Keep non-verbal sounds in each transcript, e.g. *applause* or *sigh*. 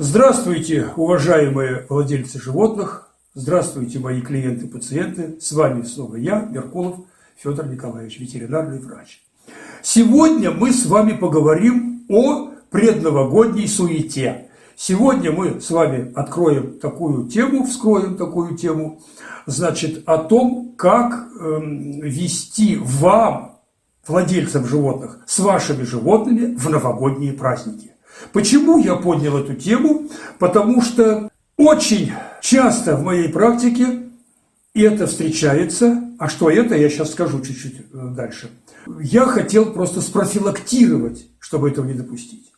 Здравствуйте, уважаемые владельцы животных, здравствуйте, мои клиенты-пациенты. С вами снова я, Меркулов Федор Николаевич, ветеринарный врач. Сегодня мы с вами поговорим о предновогодней суете. Сегодня мы с вами откроем такую тему, вскроем такую тему, значит, о том, как э, вести вам, владельцам животных, с вашими животными в новогодние праздники. Почему я поднял эту тему? Потому что очень часто в моей практике это встречается. А что это, я сейчас скажу чуть-чуть э, дальше. Я хотел просто спрофилактировать, чтобы этого не допустить.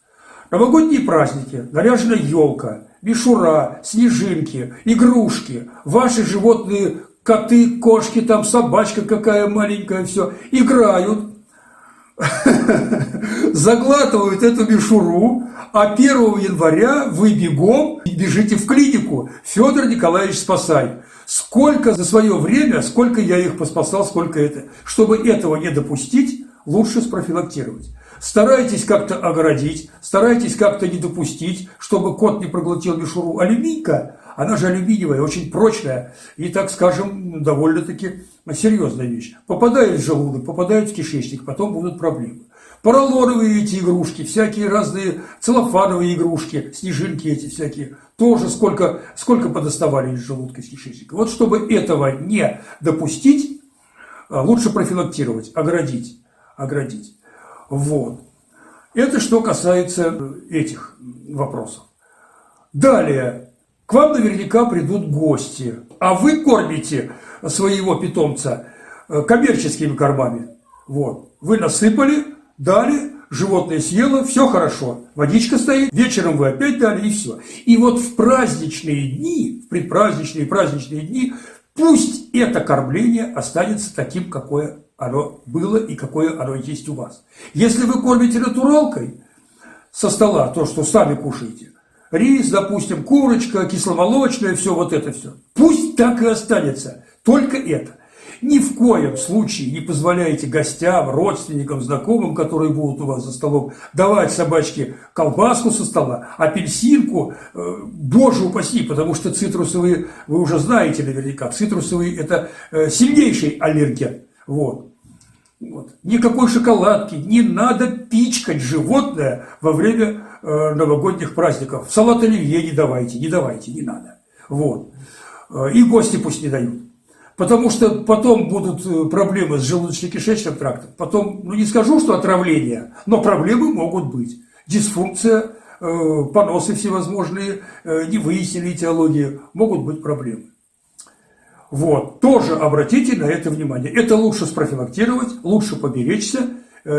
Новогодние праздники, наряженная елка, мишура, снежинки, игрушки, ваши животные, коты, кошки, там собачка какая маленькая, все, играют, *laughs* заглатывают эту мишуру, а 1 января вы бегом бежите в клинику. Федор Николаевич, спасай. Сколько за свое время, сколько я их поспасал, сколько это. Чтобы этого не допустить, лучше спрофилактировать. Старайтесь как-то оградить, старайтесь как-то не допустить, чтобы кот не проглотил мишуру. Алюминька, она же алюминиевая, очень прочная и, так скажем, довольно-таки серьезная вещь. Попадает в желудок, попадает в кишечник, потом будут проблемы. Поролоновые эти игрушки, всякие разные целлофановые игрушки, снежинки эти всякие, тоже сколько, сколько подоставали из желудка, из кишечника. Вот чтобы этого не допустить, а, лучше профилактировать, оградить, оградить. Вот. Это что касается этих вопросов. Далее, к вам наверняка придут гости, а вы кормите своего питомца э, коммерческими кормами. Вот. Вы насыпали, дали, животное съело, все хорошо. Водичка стоит, вечером вы опять дали, и все. И вот в праздничные дни, в предпраздничные праздничные дни, пусть это кормление останется таким, какое оно было и какое оно есть у вас. Если вы кормите натуралкой со стола, то, что сами кушаете, рис, допустим, курочка, кисломолочное, все вот это все, пусть так и останется, только это. Ни в коем случае не позволяйте гостям, родственникам, знакомым, которые будут у вас за столом, давать собачке колбаску со стола, апельсинку, э, боже упаси, потому что цитрусовые, вы уже знаете наверняка, цитрусовые – это э, сильнейший аллерген. Вот. Вот. Никакой шоколадки, не надо пичкать животное во время э, новогодних праздников. Салат оливье не давайте, не давайте, не надо. Вот. Э, и гости пусть не дают. Потому что потом будут э, проблемы с желудочно-кишечным трактом. Потом, ну не скажу, что отравление, но проблемы могут быть. Дисфункция, э, поносы всевозможные, э, не выяснили этиологии, могут быть проблемы. Вот, тоже обратите на это внимание. Это лучше спрофилактировать, лучше поберечься,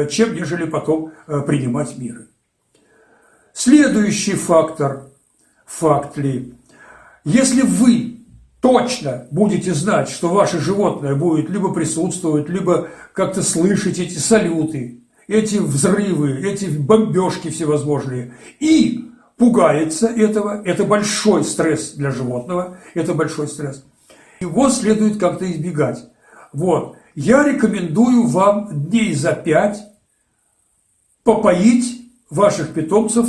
чем нежели потом принимать меры. Следующий фактор, факт ли, если вы точно будете знать, что ваше животное будет либо присутствовать, либо как-то слышать эти салюты, эти взрывы, эти бомбежки всевозможные, и пугается этого, это большой стресс для животного, это большой стресс. Его следует как-то избегать. Вот. Я рекомендую вам дней за пять попоить ваших питомцев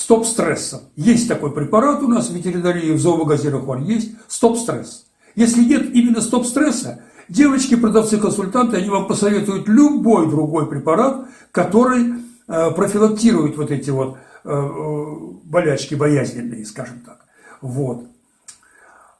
стоп-стресса. Есть такой препарат у нас в ветеринарии, в зоомагазинах он есть, стоп-стресс. Если нет именно стоп-стресса, девочки, продавцы, консультанты, они вам посоветуют любой другой препарат, который э, профилактирует вот эти вот э, э болячки боязненные, скажем так. Вот.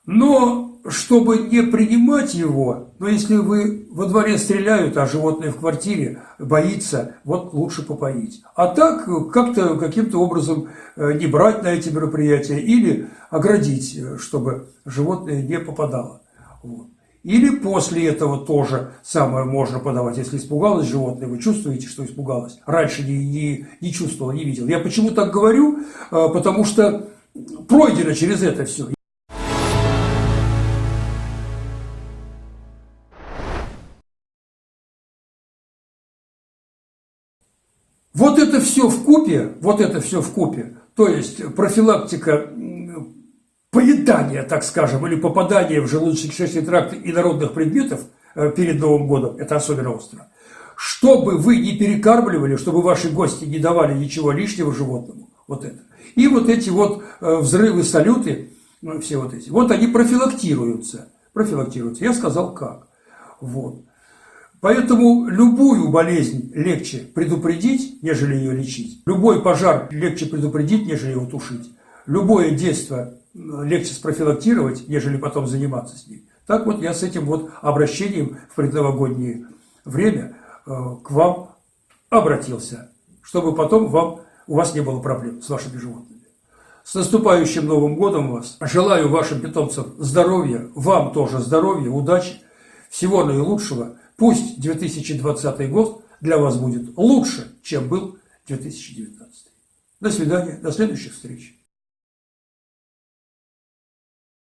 Но чтобы не принимать его, но если вы во дворе стреляют, а животное в квартире боится, вот лучше попоить. А так как-то каким-то образом э, не брать на эти мероприятия или оградить, э, чтобы животное не попадало. Вот. Или после этого тоже самое можно подавать. Если испугалось животное, вы чувствуете, что испугалось. Раньше не, не, не чувствовал, не видел. Я почему так говорю? Э, потому что пройдено через это все. Вот это все в купе, вот это все в купе, то есть профилактика поедания, так скажем, или попадания в желудочно-кишечный тракт инородных предметов э, перед Новым годом, это особенно остро. Чтобы вы не перекармливали, чтобы ваши гости не давали ничего лишнего животному, Вот это. И вот эти вот э, взрывы, салюты, ну, все вот эти, вот они профилактируются. Профилактируются. Я сказал как. Вот. Поэтому любую болезнь легче предупредить, нежели ее лечить. Любой пожар легче предупредить, нежели его тушить. Любое детство легче спрофилактировать, нежели потом заниматься с ним. Так вот я с этим вот обращением в предновогоднее время э, к вам обратился, чтобы потом вам, у вас не было проблем с вашими животными. С наступающим Новым годом вас! Желаю вашим питомцам здоровья, вам тоже здоровья, удачи, всего наилучшего. Пусть 2020 год для вас будет лучше, чем был 2019. До свидания, до следующих встреч.